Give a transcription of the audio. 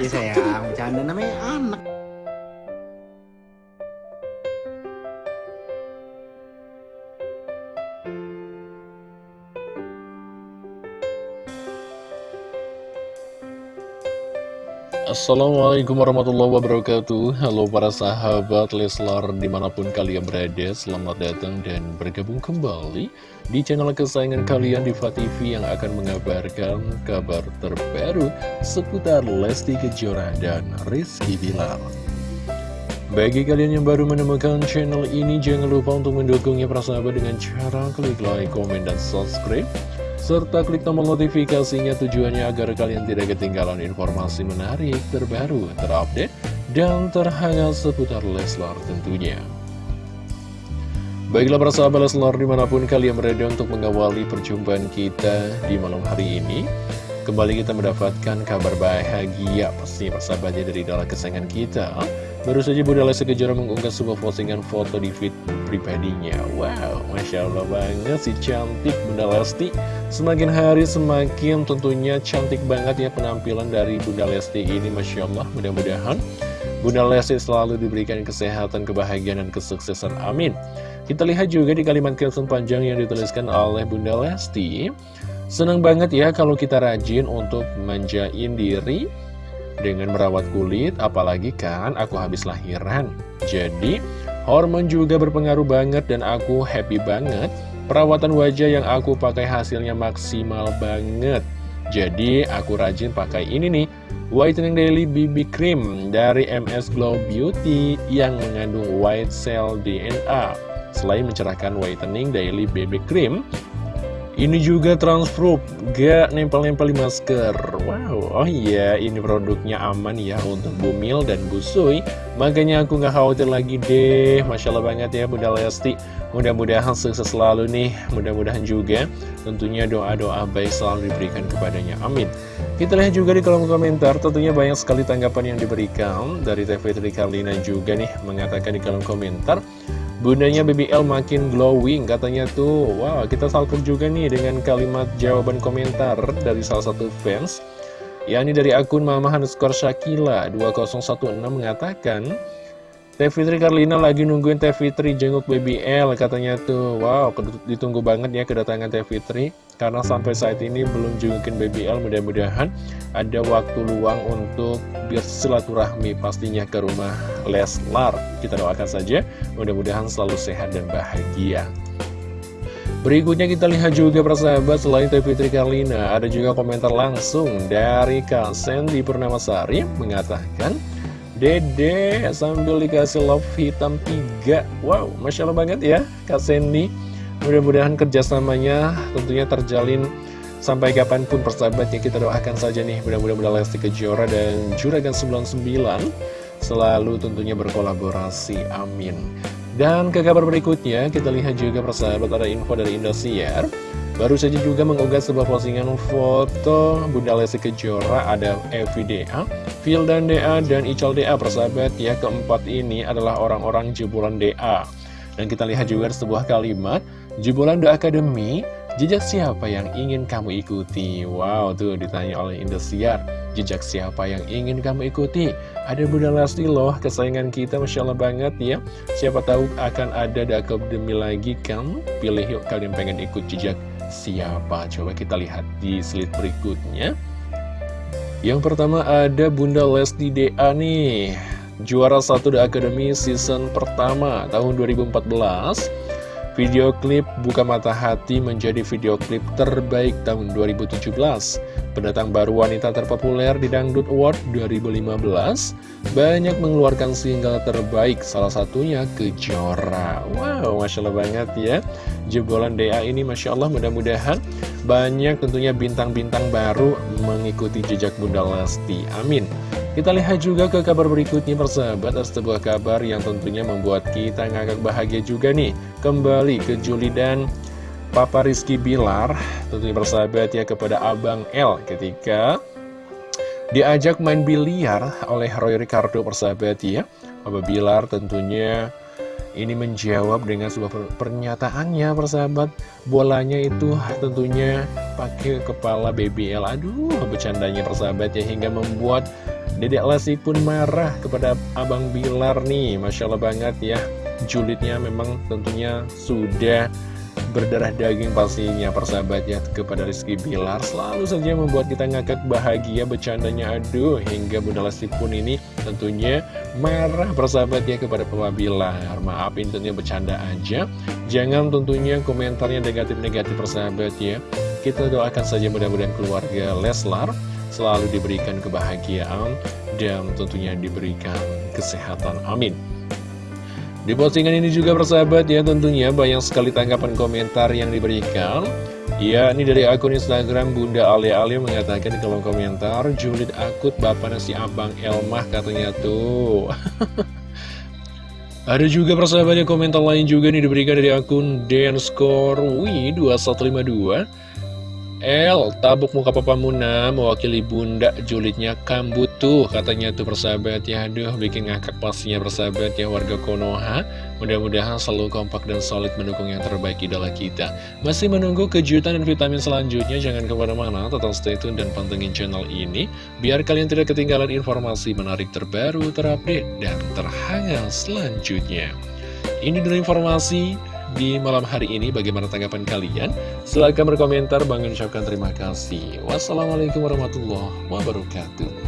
Ya sayang, bercanda Assalamualaikum warahmatullahi wabarakatuh. Halo para sahabat Leslar di mana pun kalian berada Selamat datang dan bergabung kembali Di channel kesayangan kalian Diva TV Yang akan mengabarkan kabar terbaru Seputar Lesti Kejora dan Rizky Bilar. Bagi kalian yang baru menemukan channel ini, jangan lupa untuk mendukungnya para sahabat dengan cara klik like, komen, dan subscribe serta klik tombol notifikasinya tujuannya agar kalian tidak ketinggalan informasi menarik, terbaru, terupdate, dan terhangat seputar Leslar tentunya. Baiklah para sahabat Leslar di mana pun kalian berada untuk mengawali perjumpaan kita di malam hari ini. Kembali kita mendapatkan kabar bahagia pasti persahabatnya dari dalam kesayangan kita. Baru saja Bunda Lesti Kejora mengunggah sebuah postingan foto di feed pribadinya Wow, Masya Allah banget si cantik Bunda Lesti Semakin hari semakin tentunya cantik banget ya penampilan dari Bunda Lesti ini Masya Allah mudah-mudahan Bunda Lesti selalu diberikan kesehatan, kebahagiaan, dan kesuksesan Amin Kita lihat juga di kalimat caption panjang yang dituliskan oleh Bunda Lesti Senang banget ya kalau kita rajin untuk manjain diri dengan merawat kulit, apalagi kan aku habis lahiran. Jadi, hormon juga berpengaruh banget dan aku happy banget. Perawatan wajah yang aku pakai hasilnya maksimal banget. Jadi, aku rajin pakai ini nih, Whitening Daily BB Cream dari MS Glow Beauty yang mengandung white cell DNA. Selain mencerahkan Whitening Daily BB Cream, ini juga transproof, gak nempel-nempel di masker. Wow, oh iya ini produknya aman ya untuk Bumil dan Busui Makanya aku gak khawatir lagi deh. Masya Allah banget ya Bunda Lesti. Mudah-mudahan sukses selalu nih. Mudah-mudahan juga tentunya doa-doa baik selalu diberikan kepadanya. Amin. Kita lihat juga di kolom komentar. Tentunya banyak sekali tanggapan yang diberikan Dari TV Tri Karlina juga nih Mengatakan di kolom komentar Bundanya BBL makin glowing katanya tuh. Wow kita salpuk juga nih dengan kalimat jawaban komentar dari salah satu fans. Yakni dari akun Mama underscore Shakila. 2016 mengatakan Teh Fitri Karlina lagi nungguin Teh Fitri jenguk BBL katanya tuh. Wow ditunggu banget ya kedatangan Teh Fitri Karena sampai saat ini belum jengukin BBL mudah-mudahan ada waktu luang untuk bersilaturahmi pastinya ke rumah Leslar. Kita doakan saja mudah-mudahan selalu sehat dan bahagia. Berikutnya kita lihat juga persahabat selain Teh Fitri Karlina Ada juga komentar langsung dari Kak Sandy Purnamasari mengatakan Dede sambil dikasih love hitam 3 Wow, Masya Allah banget ya Kak Sandy. Mudah-mudahan kerjasamanya tentunya terjalin Sampai kapan pun persahabatnya. Kita doakan saja nih Mudah-mudahan Lesti Kejora dan Juragan 99 Selalu tentunya berkolaborasi, amin Dan ke kabar berikutnya kita lihat juga persahabat ada info dari Indosiar. Baru saja juga mengunggah sebuah postingan foto Bunda Lesti Kejora ada FVDA, dan DA, dan Ical DA persahabat ya keempat ini adalah orang-orang jebolan DA Dan kita lihat juga sebuah kalimat Jebolan The Academy, jejak siapa yang ingin kamu ikuti? Wow tuh ditanya oleh Indosiar Jejak siapa yang ingin kamu ikuti? Ada Bunda Lesti loh, kesayangan kita Masya Allah banget ya Siapa tahu akan ada The Academy lagi kan? Pilih yuk kalian pengen ikut jejak siapa? Coba kita lihat di slide berikutnya. Yang pertama ada Bunda Lesti DA nih. Juara satu The Academy season pertama tahun 2014. Video klip Buka Mata Hati menjadi video klip terbaik tahun 2017 Pendatang baru wanita terpopuler di Dangdut Award 2015 Banyak mengeluarkan single terbaik, salah satunya Kejora. Wow, Masya Allah banget ya. Jebolan DA ini Masya Allah mudah-mudahan banyak tentunya bintang-bintang baru mengikuti jejak Bunda Lesti. Amin kita lihat juga ke kabar berikutnya persahabat. Ada sebuah kabar yang tentunya membuat kita ngagak bahagia juga nih. Kembali ke Juli dan Papa Rizky Bilar Tentunya persahabat ya kepada Abang L Ketika diajak main biliar oleh Roy Ricardo persahabat ya. Papa Bilar tentunya ini menjawab dengan sebuah pernyataannya persahabat. Bolanya itu tentunya pakai kepala BBL Aduh bercandanya persahabat ya Hingga membuat Dedek Lesti pun marah kepada Abang Bilar nih. Masya Allah banget ya. Julidnya memang tentunya sudah berdarah daging pastinya persahabat ya kepada Rizky Bilar. Selalu saja membuat kita ngakak bahagia bercandanya aduh hingga Bunda Lesti pun ini tentunya marah persahabat ya kepada Papa Bilar. Maafin tentunya bercanda aja. Jangan tentunya komentarnya negatif-negatif persahabat ya. Kita doakan saja mudah-mudahan keluarga Leslar selalu diberikan kebahagiaan dan tentunya diberikan kesehatan. Amin. Di postingan ini juga persahabat ya tentunya banyak sekali tanggapan komentar yang diberikan. Ya ini dari akun Instagram Bunda Alia Alia mengatakan kolom komentar Julid akut bapak nasi abang Elmah katanya tuh. Ada juga persahabatnya komentar lain juga nih diberikan dari akun Denscore 2152 El, tabuk muka papa Muna mewakili bunda julidnya kambut tuh katanya tuh persahabat ya. Aduh bikin ngakak pastinya persahabat ya warga Konoha. Mudah-mudahan selalu kompak dan solid mendukung yang terbaik idola kita. Masih menunggu kejutan dan vitamin selanjutnya Jangan ke mana-mana tetap stay tune dan pantengin channel ini Biar kalian tidak ketinggalan informasi menarik terbaru, terupdate, dan terhangat selanjutnya. Ini dulu informasi di malam hari ini bagaimana tanggapan kalian? Silahkan berkomentar, Bang ucapkan terima kasih. Wassalamualaikum warahmatullahi wabarakatuh.